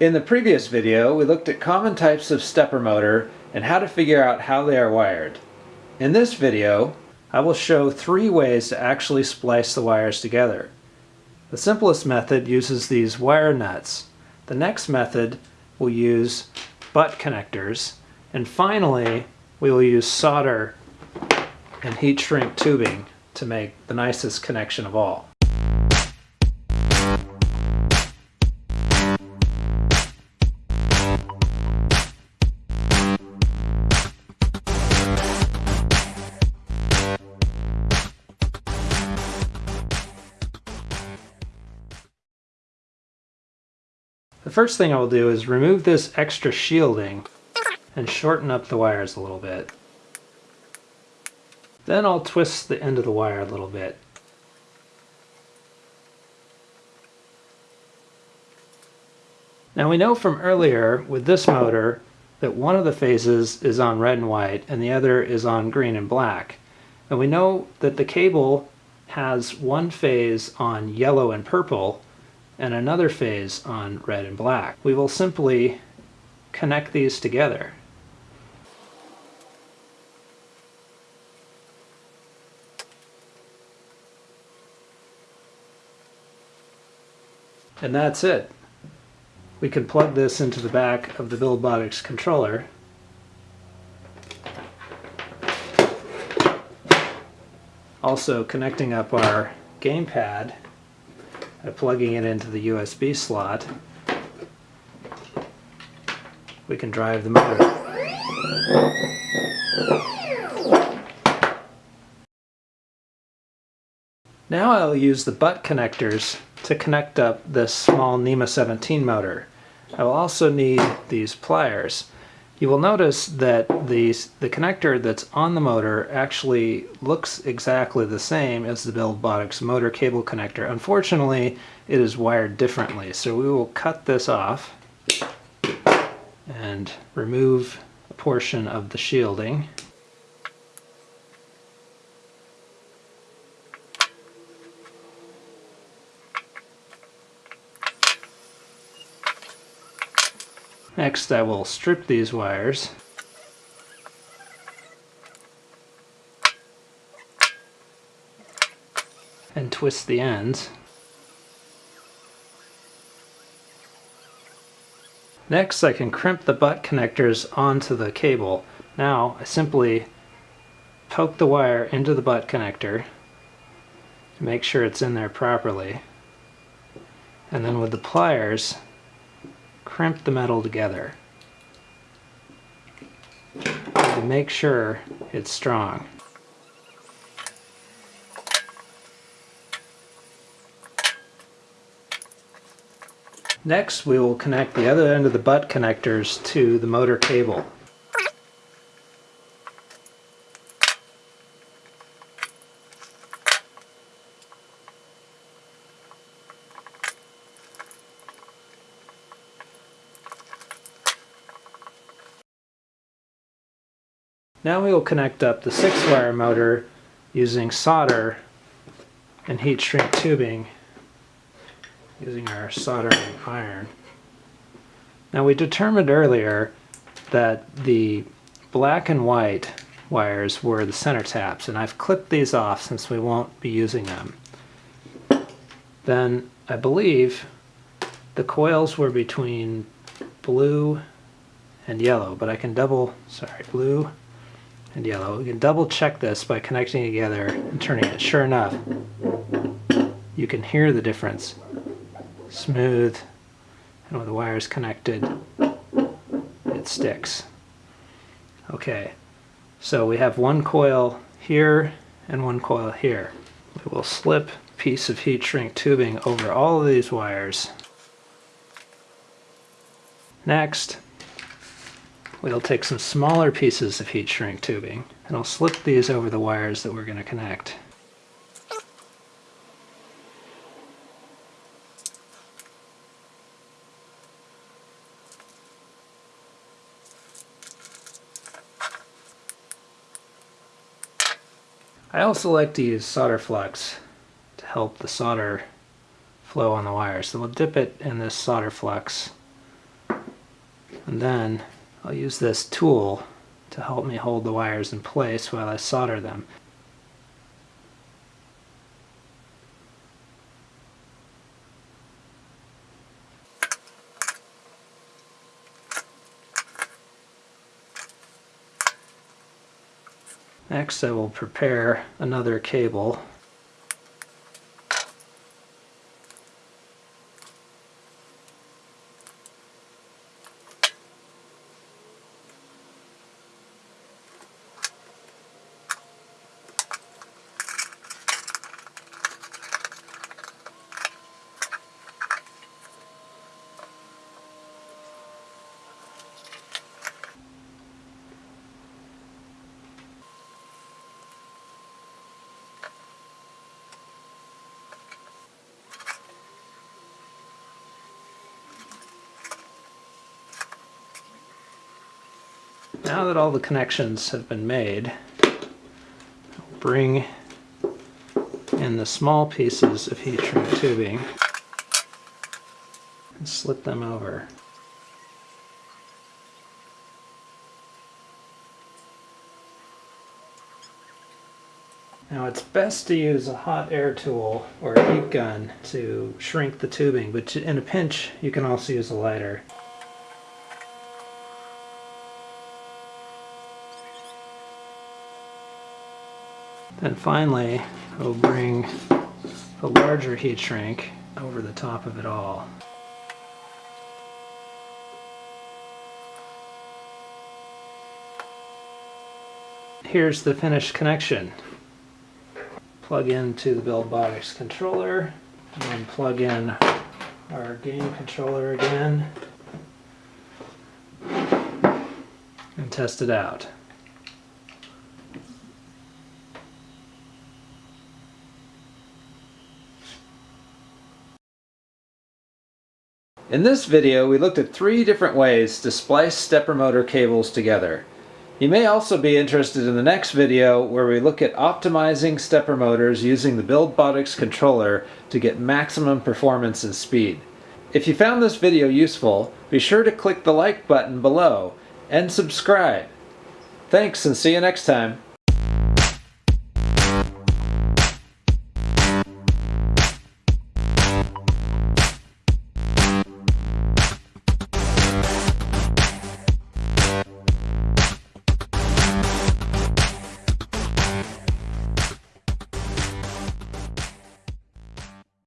In the previous video, we looked at common types of stepper motor and how to figure out how they are wired. In this video, I will show three ways to actually splice the wires together. The simplest method uses these wire nuts. The next method will use butt connectors. And finally, we will use solder and heat shrink tubing to make the nicest connection of all. The first thing I will do is remove this extra shielding and shorten up the wires a little bit. Then I'll twist the end of the wire a little bit. Now we know from earlier with this motor that one of the phases is on red and white and the other is on green and black. And we know that the cable has one phase on yellow and purple and another phase on red and black. We will simply connect these together. And that's it. We can plug this into the back of the Buildbotics controller also connecting up our gamepad plugging it into the USB slot, we can drive the motor. Now I'll use the butt connectors to connect up this small NEMA 17 motor. I will also need these pliers. You will notice that the, the connector that's on the motor actually looks exactly the same as the Buildbotics motor cable connector. Unfortunately, it is wired differently, so we will cut this off and remove a portion of the shielding. Next I will strip these wires. and twist the ends. Next I can crimp the butt connectors onto the cable. Now I simply poke the wire into the butt connector to make sure it's in there properly. And then with the pliers crimp the metal together to make sure it's strong. Next we will connect the other end of the butt connectors to the motor cable. Now we will connect up the 6-wire motor using solder and heat shrink tubing using our soldering iron. Now we determined earlier that the black and white wires were the center taps and I've clipped these off since we won't be using them. Then I believe the coils were between blue and yellow, but I can double, sorry, blue and yellow. We can double check this by connecting together and turning it. Sure enough, you can hear the difference. Smooth, and with the wires connected, it sticks. Okay, so we have one coil here and one coil here. We will slip a piece of heat shrink tubing over all of these wires. Next, We'll take some smaller pieces of heat shrink tubing and I'll slip these over the wires that we're going to connect. I also like to use solder flux to help the solder flow on the wire. So we'll dip it in this solder flux And then I'll use this tool to help me hold the wires in place while I solder them. Next I will prepare another cable Now that all the connections have been made, I'll bring in the small pieces of heat shrink tubing and slip them over. Now it's best to use a hot air tool or a heat gun to shrink the tubing, but in a pinch you can also use a lighter. Then finally, we'll bring the larger heat shrink over the top of it all. Here's the finished connection. Plug into the Buildbotics controller, and then plug in our game controller again, and test it out. In this video, we looked at three different ways to splice stepper motor cables together. You may also be interested in the next video where we look at optimizing stepper motors using the Buildbotics controller to get maximum performance and speed. If you found this video useful, be sure to click the like button below and subscribe. Thanks and see you next time.